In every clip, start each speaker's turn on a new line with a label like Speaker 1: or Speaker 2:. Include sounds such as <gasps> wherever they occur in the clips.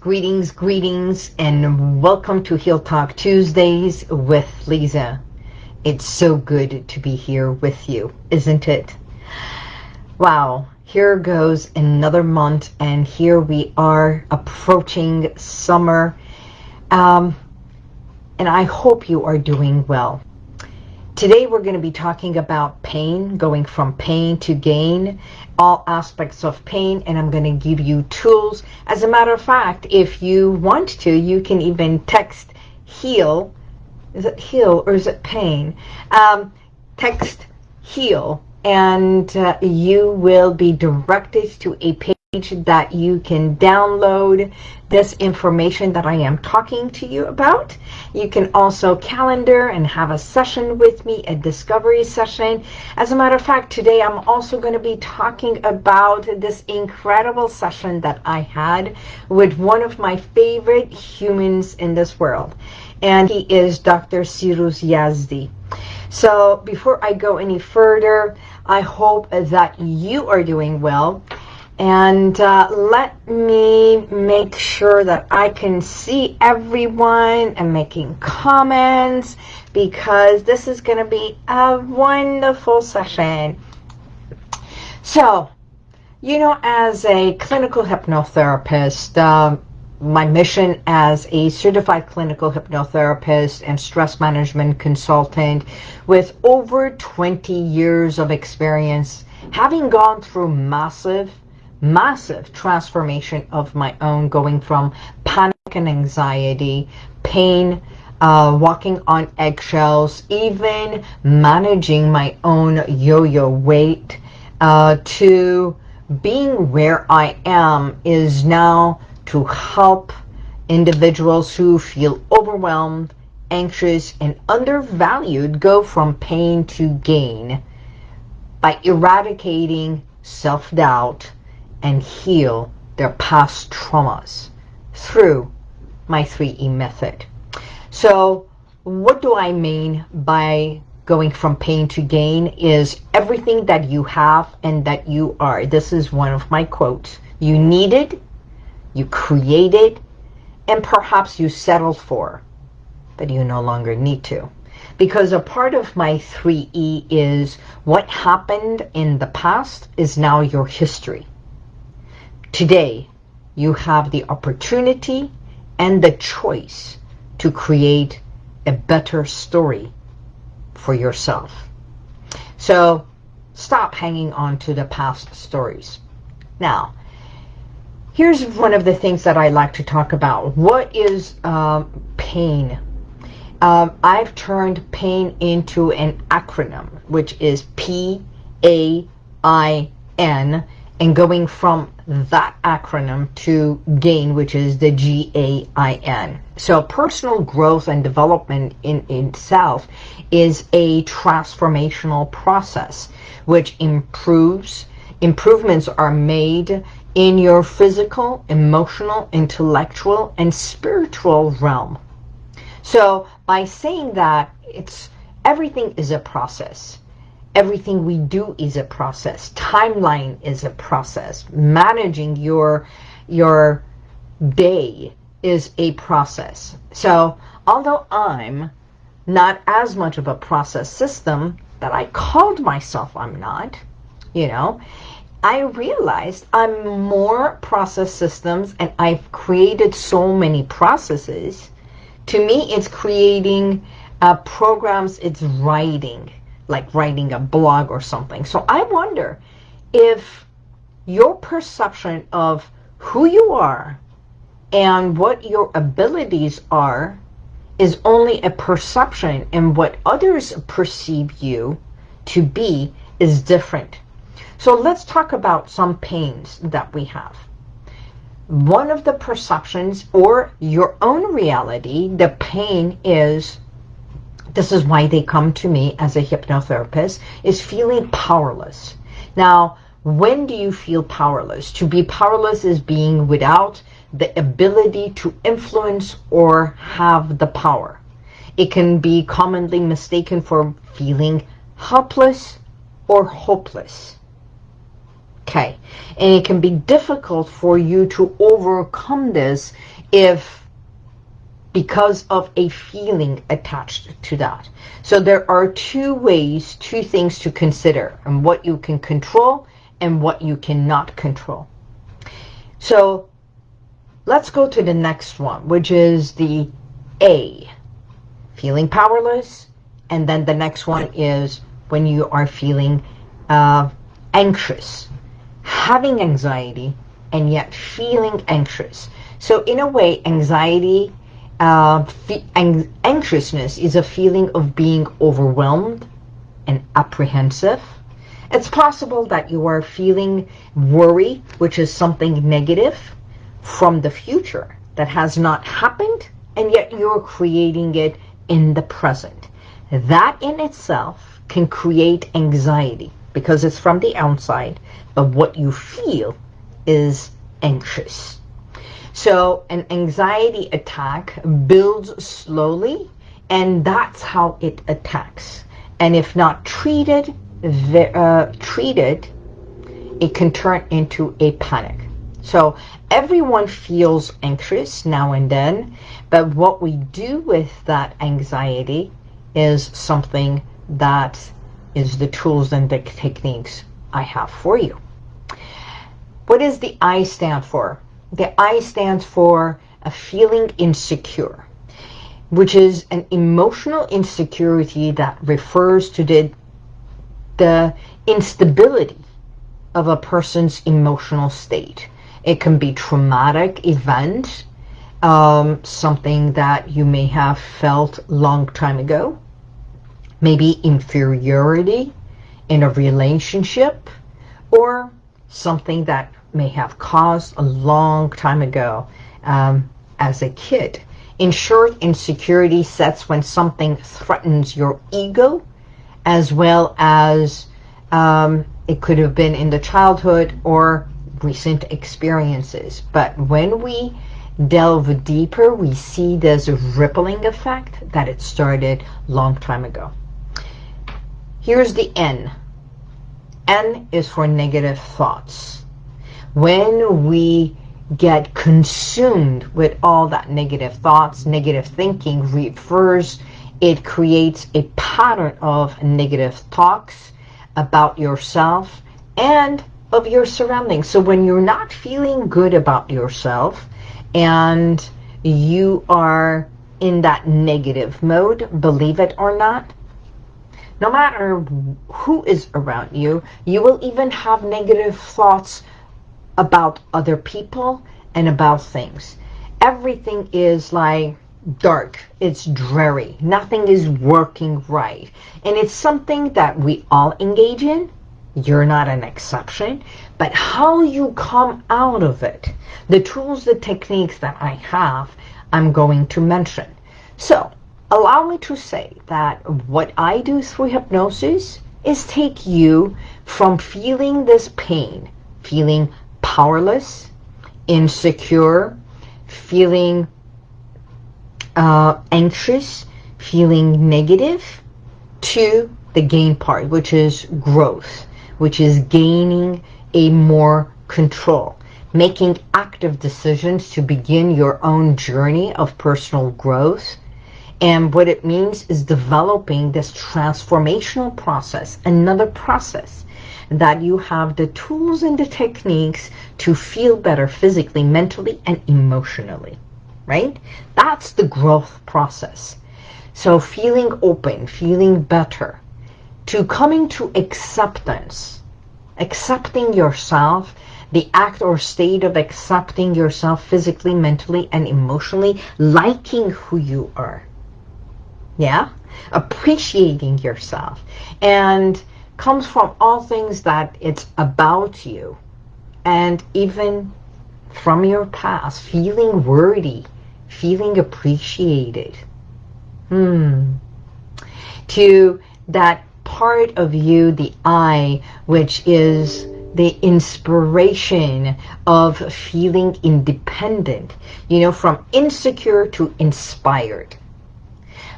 Speaker 1: greetings, greetings, and welcome to Heal Talk Tuesdays with Lisa. It's so good to be here with you, isn't it? Wow, here goes another month, and here we are approaching summer. Um, and I hope you are doing well. Today we're going to be talking about pain, going from pain to gain, all aspects of pain, and I'm going to give you tools. As a matter of fact, if you want to, you can even text HEAL. Is it HEAL or is it pain? Um, text HEAL and uh, you will be directed to a page that you can download this information that I am talking to you about. You can also calendar and have a session with me, a discovery session. As a matter of fact, today I'm also going to be talking about this incredible session that I had with one of my favorite humans in this world. And he is Dr. Cyrus Yazdi. So before I go any further, I hope that you are doing well and uh, let me make sure that I can see everyone and making comments because this is going to be a wonderful session. So, you know, as a clinical hypnotherapist, uh, my mission as a certified clinical hypnotherapist and stress management consultant with over 20 years of experience, having gone through massive massive transformation of my own, going from panic and anxiety, pain, uh, walking on eggshells, even managing my own yo-yo weight, uh, to being where I am is now to help individuals who feel overwhelmed, anxious, and undervalued go from pain to gain by eradicating self-doubt, and heal their past traumas through my 3E method. So what do I mean by going from pain to gain is everything that you have and that you are. This is one of my quotes. You needed, you created, and perhaps you settled for, but you no longer need to. Because a part of my 3E is what happened in the past is now your history. Today, you have the opportunity and the choice to create a better story for yourself. So stop hanging on to the past stories. Now, here's one of the things that I like to talk about. What is um, pain? Um, I've turned pain into an acronym, which is P-A-I-N, and going from that acronym to GAIN, which is the G-A-I-N. So personal growth and development in itself is a transformational process which improves, improvements are made in your physical, emotional, intellectual, and spiritual realm. So by saying that, it's everything is a process everything we do is a process. Timeline is a process. Managing your, your day is a process. So although I'm not as much of a process system that I called myself I'm not, you know, I realized I'm more process systems and I've created so many processes. To me, it's creating uh, programs, it's writing like writing a blog or something. So I wonder if your perception of who you are and what your abilities are is only a perception and what others perceive you to be is different. So let's talk about some pains that we have. One of the perceptions or your own reality, the pain is this is why they come to me as a hypnotherapist, is feeling powerless. Now, when do you feel powerless? To be powerless is being without the ability to influence or have the power. It can be commonly mistaken for feeling helpless or hopeless. Okay. And it can be difficult for you to overcome this if because of a feeling attached to that. So there are two ways, two things to consider and what you can control and what you cannot control. So let's go to the next one, which is the A, feeling powerless. And then the next one is when you are feeling uh, anxious, having anxiety, and yet feeling anxious. So in a way, anxiety, uh, anxiousness is a feeling of being overwhelmed and apprehensive. It's possible that you are feeling worry, which is something negative from the future that has not happened, and yet you're creating it in the present. That in itself can create anxiety because it's from the outside, but what you feel is anxious. So an anxiety attack builds slowly, and that's how it attacks. And if not treated, uh, treated, it can turn into a panic. So everyone feels anxious now and then, but what we do with that anxiety is something that is the tools and the techniques I have for you. What does the I stand for? The I stands for a feeling insecure, which is an emotional insecurity that refers to the, the instability of a person's emotional state. It can be traumatic event, um, something that you may have felt long time ago, maybe inferiority in a relationship, or something that may have caused a long time ago um, as a kid. In short, insecurity sets when something threatens your ego as well as um, it could have been in the childhood or recent experiences. But when we delve deeper, we see there's a rippling effect that it started long time ago. Here's the N. N is for negative thoughts. When we get consumed with all that negative thoughts, negative thinking refers, it creates a pattern of negative talks about yourself and of your surroundings. So when you're not feeling good about yourself and you are in that negative mode, believe it or not, no matter who is around you, you will even have negative thoughts about other people and about things. Everything is like dark. It's dreary. Nothing is working right. And it's something that we all engage in. You're not an exception. But how you come out of it, the tools, the techniques that I have, I'm going to mention. So, allow me to say that what I do through hypnosis is take you from feeling this pain, feeling powerless, insecure, feeling uh, anxious, feeling negative, to the gain part, which is growth, which is gaining a more control, making active decisions to begin your own journey of personal growth, and what it means is developing this transformational process, another process that you have the tools and the techniques to feel better physically, mentally, and emotionally, right? That's the growth process. So feeling open, feeling better, to coming to acceptance, accepting yourself, the act or state of accepting yourself physically, mentally, and emotionally, liking who you are yeah appreciating yourself and comes from all things that it's about you. And even from your past feeling worthy feeling appreciated. Hmm. To that part of you the I which is the inspiration of feeling independent. You know from insecure to inspired.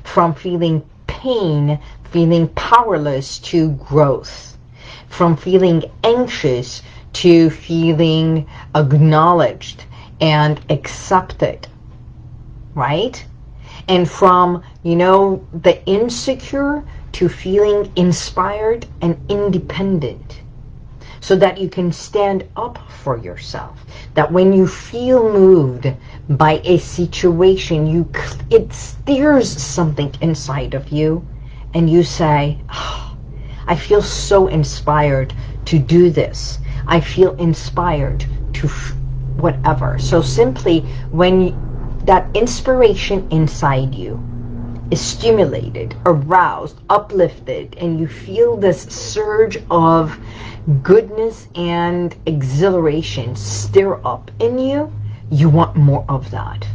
Speaker 1: From feeling pain, feeling powerless to growth, from feeling anxious to feeling acknowledged and accepted, right? And from, you know, the insecure to feeling inspired and independent so that you can stand up for yourself. That when you feel moved by a situation, you it stirs something inside of you and you say, oh, I feel so inspired to do this. I feel inspired to whatever. So simply when that inspiration inside you is stimulated, aroused, uplifted, and you feel this surge of goodness and exhilaration stir up in you, you want more of that.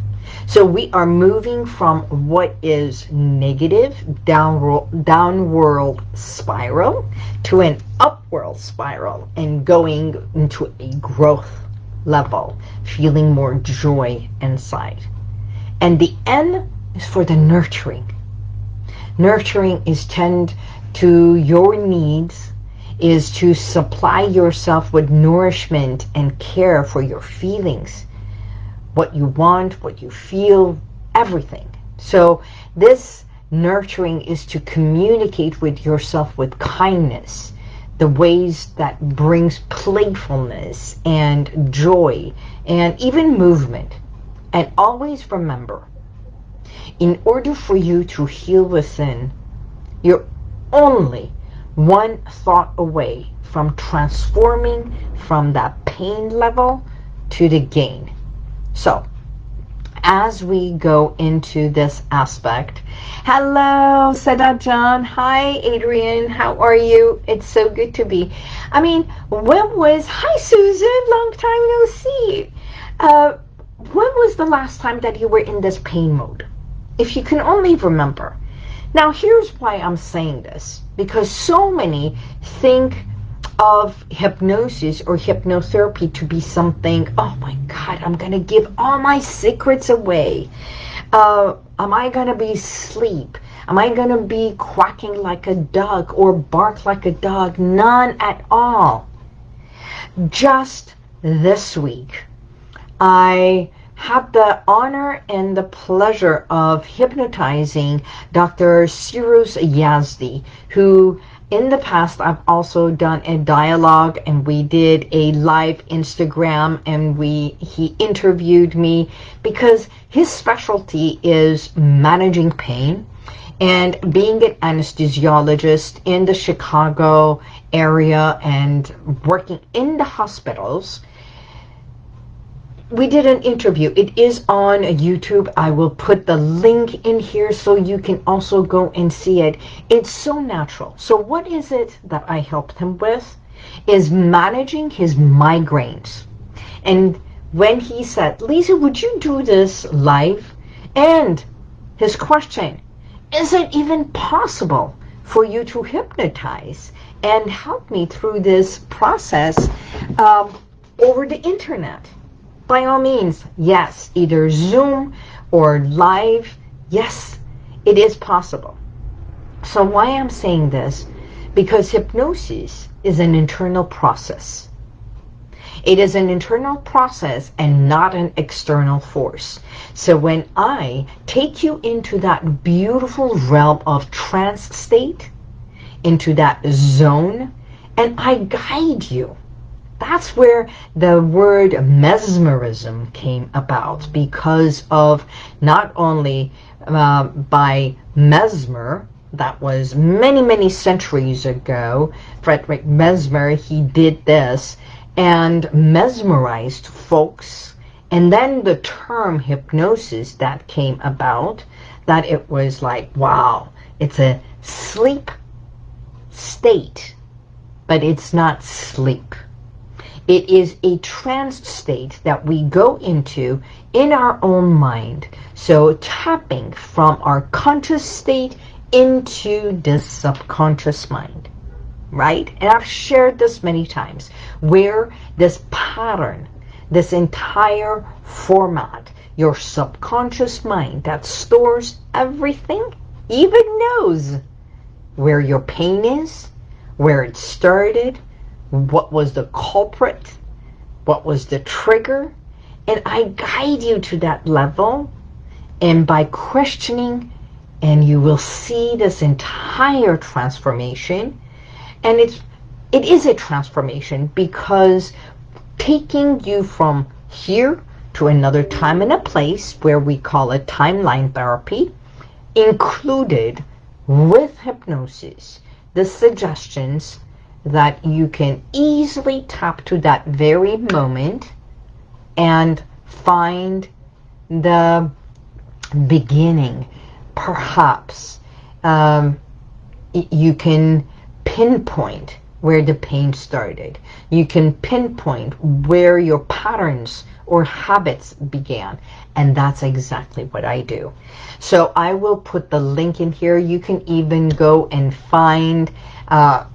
Speaker 1: So we are moving from what is negative, downward, downward spiral, to an upward spiral and going into a growth level, feeling more joy inside. And the N is for the nurturing. Nurturing is tend to your needs, is to supply yourself with nourishment and care for your feelings, what you want, what you feel, everything. So this nurturing is to communicate with yourself with kindness, the ways that brings playfulness and joy and even movement. And always remember, in order for you to heal within, you're only one thought away from transforming from that pain level to the gain. So, as we go into this aspect, hello, Sada John. Hi, Adrian. How are you? It's so good to be. I mean, when was, hi, Susan. Long time no see. Uh, when was the last time that you were in this pain mode? If you can only remember. Now, here's why I'm saying this. Because so many think of hypnosis or hypnotherapy to be something, oh my God, I'm going to give all my secrets away. Uh, am I going to be asleep? Am I going to be quacking like a dog or bark like a dog? None at all. Just this week, I had the honor and the pleasure of hypnotizing Dr. Cyrus Yazdi, who in the past I've also done a dialogue and we did a live Instagram and we he interviewed me because his specialty is managing pain and being an anesthesiologist in the Chicago area and working in the hospitals we did an interview. It is on YouTube. I will put the link in here so you can also go and see it. It's so natural. So what is it that I helped him with? Is managing his migraines. And when he said, Lisa, would you do this live? And his question, is it even possible for you to hypnotize and help me through this process um, over the internet? By all means, yes, either Zoom or live, yes, it is possible. So why I'm saying this? Because hypnosis is an internal process. It is an internal process and not an external force. So when I take you into that beautiful realm of trance state, into that zone, and I guide you, that's where the word mesmerism came about because of not only uh, by Mesmer, that was many, many centuries ago, Frederick Mesmer, he did this and mesmerized folks. And then the term hypnosis that came about, that it was like, wow, it's a sleep state, but it's not sleep. It is a trance state that we go into in our own mind. So tapping from our conscious state into the subconscious mind, right? And I've shared this many times, where this pattern, this entire format, your subconscious mind that stores everything, even knows where your pain is, where it started, what was the culprit, what was the trigger, and I guide you to that level. And by questioning, and you will see this entire transformation. And it's, it is a transformation because taking you from here to another time and a place where we call it timeline therapy, included with hypnosis the suggestions that you can easily tap to that very moment and find the beginning perhaps um, you can pinpoint where the pain started. You can pinpoint where your patterns or habits began. And that's exactly what I do. So I will put the link in here. You can even go and find uh,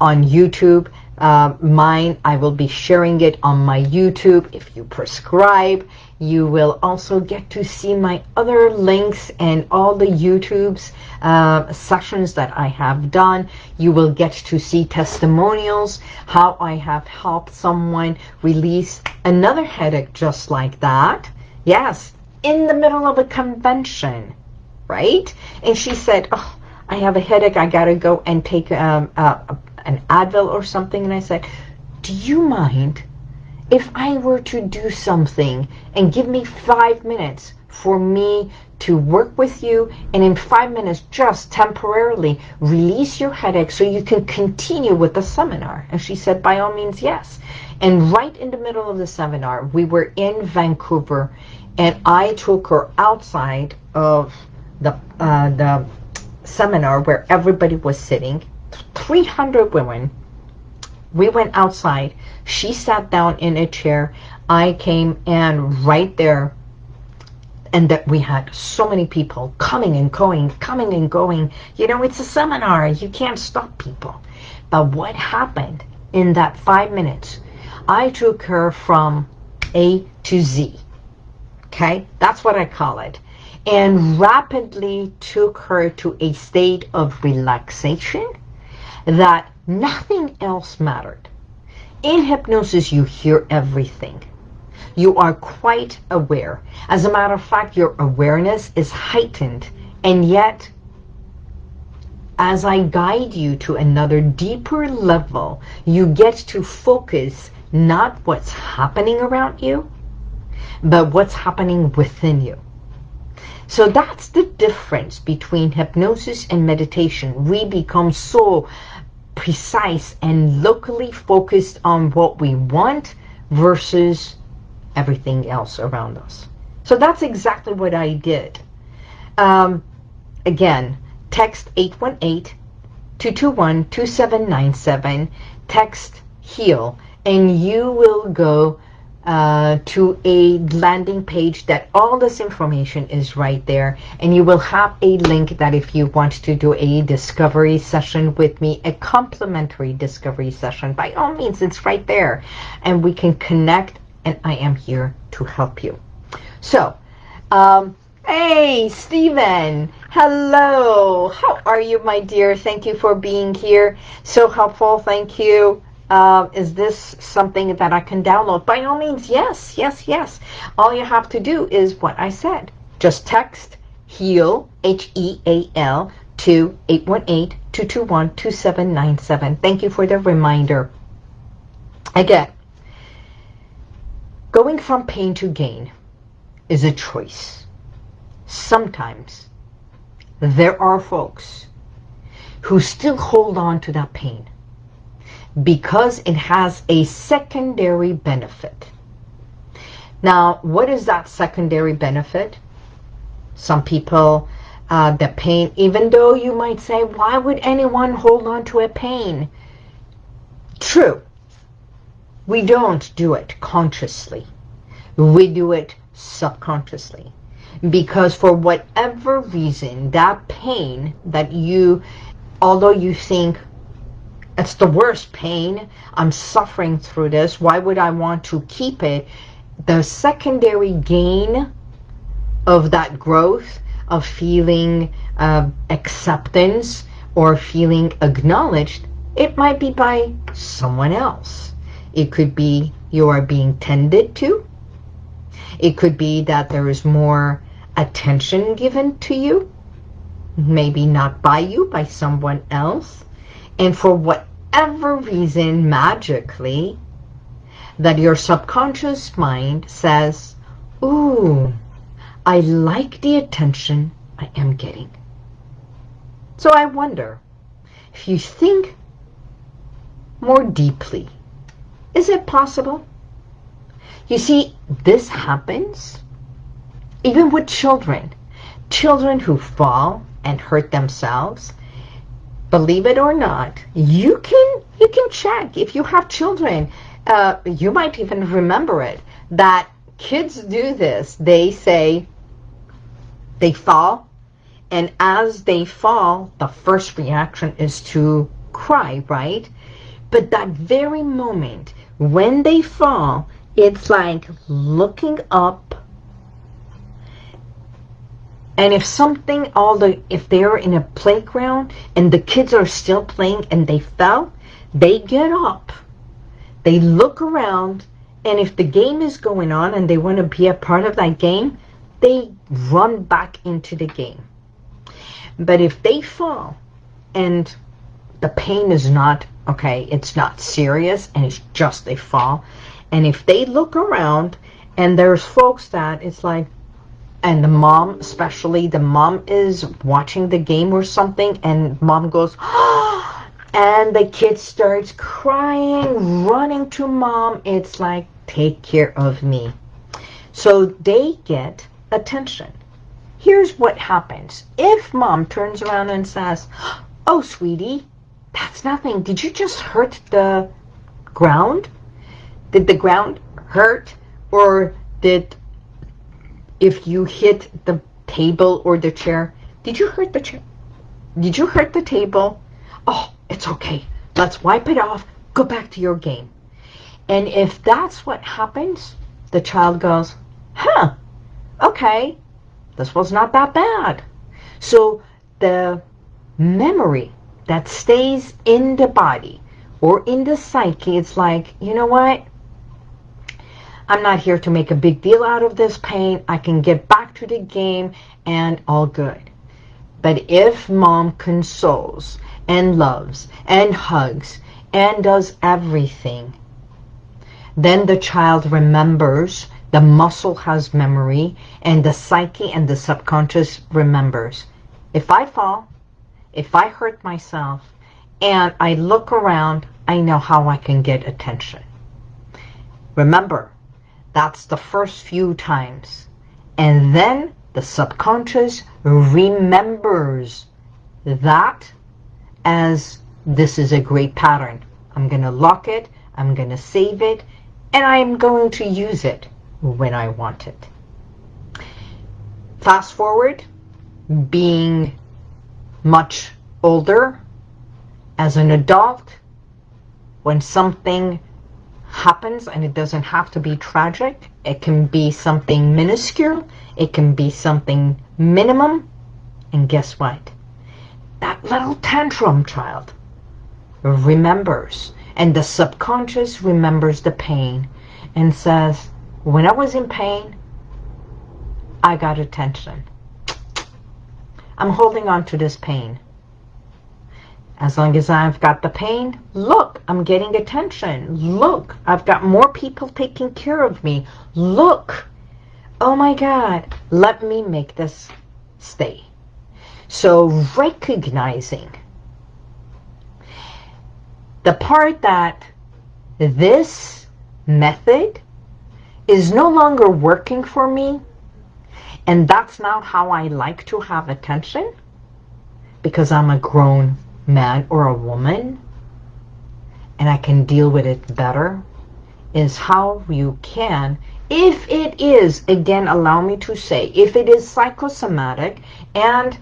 Speaker 1: on YouTube uh, mine. I will be sharing it on my YouTube if you prescribe. You will also get to see my other links and all the YouTube's uh, sessions that I have done. You will get to see testimonials, how I have helped someone release another headache just like that. Yes, in the middle of a convention, right? And she said, oh, I have a headache. I got to go and take um, uh, an Advil or something. And I said, do you mind if I were to do something and give me five minutes for me to work with you and in five minutes just temporarily release your headache so you can continue with the seminar? And she said, by all means, yes. And right in the middle of the seminar, we were in Vancouver and I took her outside of the, uh, the seminar where everybody was sitting, 300 women, we went outside. She sat down in a chair. I came and right there and that we had so many people coming and going, coming and going. You know, it's a seminar. You can't stop people. But what happened in that five minutes? I took her from A to Z. Okay? That's what I call it. And rapidly took her to a state of relaxation that Nothing else mattered. In hypnosis, you hear everything. You are quite aware. As a matter of fact, your awareness is heightened. And yet, as I guide you to another deeper level, you get to focus not what's happening around you, but what's happening within you. So that's the difference between hypnosis and meditation. We become so precise and locally focused on what we want versus everything else around us. So that's exactly what I did. Um, again, text 818-221-2797, text HEAL, and you will go uh, to a landing page that all this information is right there. And you will have a link that if you want to do a discovery session with me a complimentary discovery session by all means it's right there. And we can connect and I am here to help you. So um, hey Stephen hello. How are you my dear? Thank you for being here. So helpful. Thank you uh, is this something that I can download? By all means, yes, yes, yes. All you have to do is what I said. Just text HEAL, H-E-A-L, to 818-221-2797. Thank you for the reminder. Again, going from pain to gain is a choice. Sometimes there are folks who still hold on to that pain because it has a secondary benefit. Now, what is that secondary benefit? Some people, uh, the pain, even though you might say, why would anyone hold on to a pain? True. We don't do it consciously. We do it subconsciously. Because for whatever reason, that pain that you, although you think, it's the worst pain. I'm suffering through this. Why would I want to keep it? The secondary gain of that growth, of feeling uh, acceptance or feeling acknowledged, It might be by someone else. It could be you are being tended to. It could be that there is more attention given to you. Maybe not by you, by someone else. And for whatever reason, magically, that your subconscious mind says, ooh, I like the attention I am getting. So I wonder, if you think more deeply, is it possible? You see, this happens even with children. Children who fall and hurt themselves, believe it or not, you can you can check. If you have children, uh, you might even remember it, that kids do this. They say, they fall, and as they fall, the first reaction is to cry, right? But that very moment, when they fall, it's like looking up and if something all the if they're in a playground and the kids are still playing and they fell they get up. They look around and if the game is going on and they want to be a part of that game they run back into the game. But if they fall and the pain is not okay it's not serious and it's just they fall and if they look around and there's folks that it's like, and the mom, especially the mom is watching the game or something and mom goes, <gasps> and the kid starts crying, running to mom. It's like, take care of me. So they get attention. Here's what happens. If mom turns around and says, oh, sweetie, that's nothing. Did you just hurt the ground? Did the ground hurt? Or did, if you hit the table or the chair, did you hurt the chair? Did you hurt the table? Oh, it's okay. Let's wipe it off. Go back to your game. And if that's what happens, the child goes, huh, okay, this was not that bad. So the memory that stays in the body or in the psyche, it's like, you know what? I'm not here to make a big deal out of this pain. I can get back to the game and all good. But if mom consoles and loves and hugs and does everything, then the child remembers, the muscle has memory, and the psyche and the subconscious remembers. If I fall, if I hurt myself, and I look around, I know how I can get attention. Remember, that's the first few times. And then the subconscious remembers that as this is a great pattern. I'm going to lock it, I'm going to save it, and I'm going to use it when I want it. Fast forward, being much older, as an adult, when something happens and it doesn't have to be tragic. It can be something minuscule. It can be something minimum. And guess what? That little tantrum child remembers. And the subconscious remembers the pain and says, when I was in pain, I got attention. I'm holding on to this pain. As long as I've got the pain, look, I'm getting attention. Look, I've got more people taking care of me. Look, oh my God, let me make this stay. So recognizing the part that this method is no longer working for me and that's not how I like to have attention because I'm a grown man or a woman and I can deal with it better is how you can if it is again allow me to say if it is psychosomatic and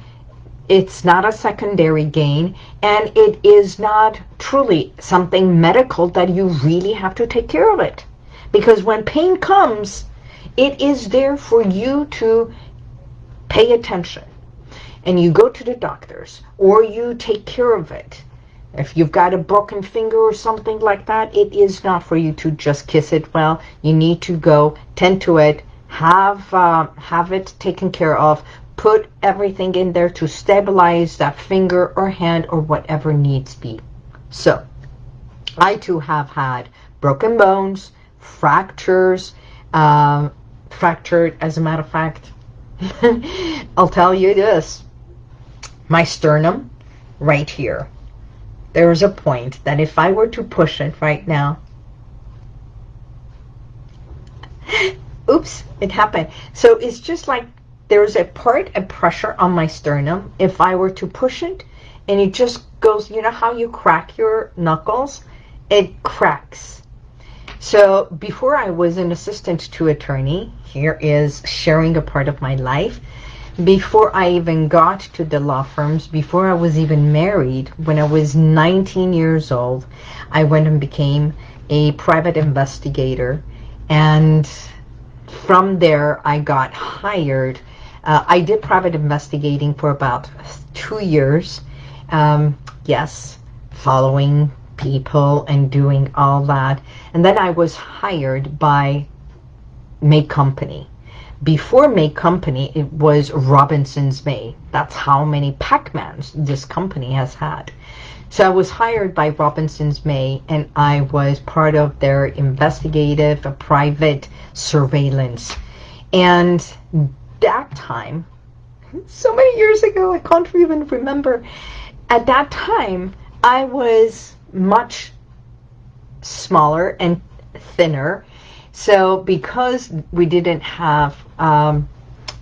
Speaker 1: it's not a secondary gain and it is not truly something medical that you really have to take care of it. Because when pain comes it is there for you to pay attention and you go to the doctors or you take care of it, If you've got a broken finger or something like that, it is not for you to just kiss it well. You need to go tend to it, have uh, have it taken care of, put everything in there to stabilize that finger or hand or whatever needs be. So, I too have had broken bones, fractures, uh, fractured, as a matter of fact. <laughs> I'll tell you this. My sternum, right here, there's a point that if I were to push it right now, <laughs> oops, it happened. So it's just like there's a part of pressure on my sternum. If I were to push it, and it just goes, you know how you crack your knuckles? It cracks. So before I was an assistant to attorney, here is sharing a part of my life before I even got to the law firms, before I was even married, when I was 19 years old, I went and became a private investigator. And from there, I got hired. Uh, I did private investigating for about two years. Um, yes, following people and doing all that. And then I was hired by May Company before May Company, it was Robinson's May. That's how many Pac-Mans this company has had. So I was hired by Robinson's May, and I was part of their investigative, private surveillance. And that time, so many years ago, I can't even remember. At that time, I was much smaller and thinner so because we didn't have, um,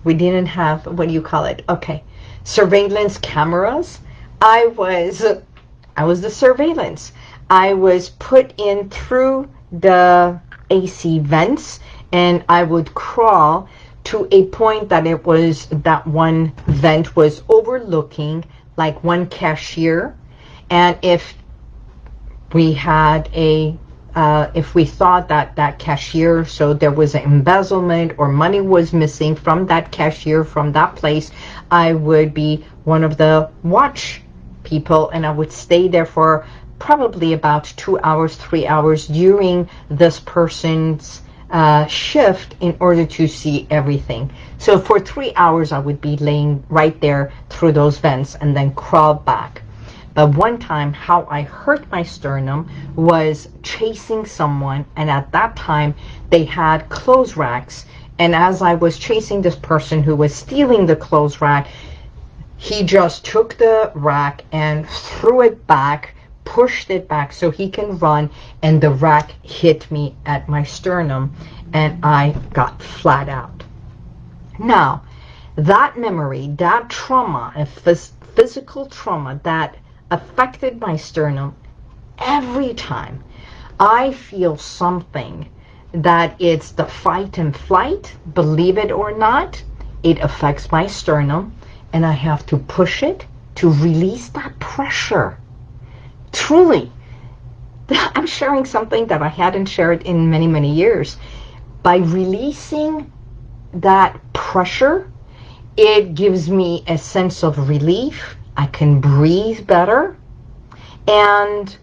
Speaker 1: we didn't have, what do you call it? Okay, surveillance cameras. I was, I was the surveillance. I was put in through the AC vents and I would crawl to a point that it was, that one vent was overlooking like one cashier. And if we had a uh, if we thought that that cashier, so there was an embezzlement or money was missing from that cashier, from that place, I would be one of the watch people and I would stay there for probably about two hours, three hours during this person's uh, shift in order to see everything. So for three hours, I would be laying right there through those vents and then crawl back. One time, how I hurt my sternum was chasing someone, and at that time, they had clothes racks. And as I was chasing this person who was stealing the clothes rack, he just took the rack and threw it back, pushed it back so he can run, and the rack hit me at my sternum, and I got flat out. Now, that memory, that trauma, a phys physical trauma that affected my sternum every time I feel something that it's the fight and flight, believe it or not, it affects my sternum and I have to push it to release that pressure. Truly, <laughs> I'm sharing something that I hadn't shared in many, many years. By releasing that pressure, it gives me a sense of relief I can breathe better and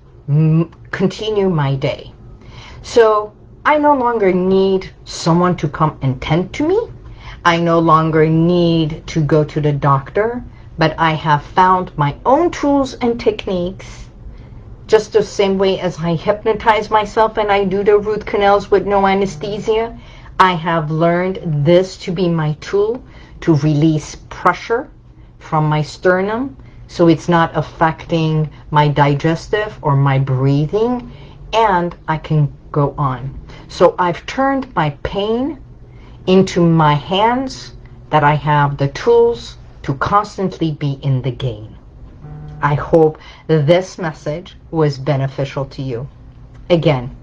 Speaker 1: continue my day. So I no longer need someone to come and tend to me. I no longer need to go to the doctor, but I have found my own tools and techniques just the same way as I hypnotize myself and I do the root canals with no anesthesia. I have learned this to be my tool to release pressure from my sternum so it's not affecting my digestive or my breathing and I can go on. So I've turned my pain into my hands that I have the tools to constantly be in the game. I hope this message was beneficial to you. Again,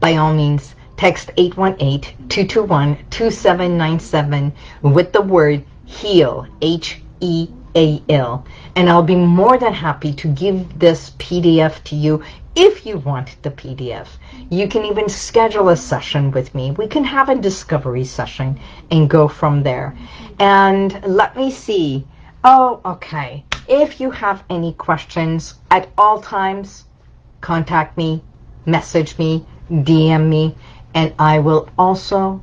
Speaker 1: by all means, text 818-221-2797 with the word HEAL, H-E a-L. And I'll be more than happy to give this PDF to you if you want the PDF. You can even schedule a session with me. We can have a discovery session and go from there. And let me see. Oh, okay. If you have any questions at all times, contact me, message me, DM me, and I will also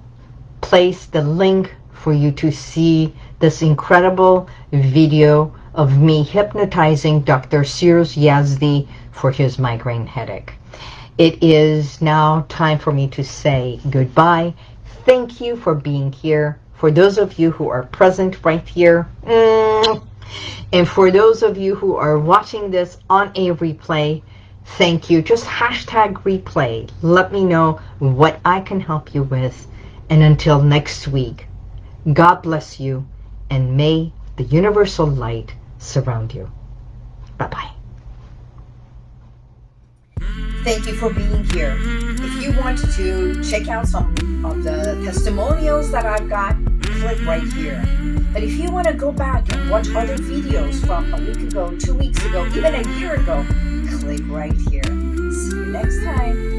Speaker 1: place the link for you to see this incredible video of me hypnotizing Dr. Cyrus Yazdi for his migraine headache. It is now time for me to say goodbye. Thank you for being here. For those of you who are present right here, mm, and for those of you who are watching this on a replay, thank you. Just hashtag replay. Let me know what I can help you with. And until next week, God bless you and may the universal light surround you. Bye-bye. Thank you for being here. If you want to check out some of the testimonials that I've got, click right here. But if you want to go back and watch other videos from a week ago, two weeks ago, even a year ago, click right here. See you next time.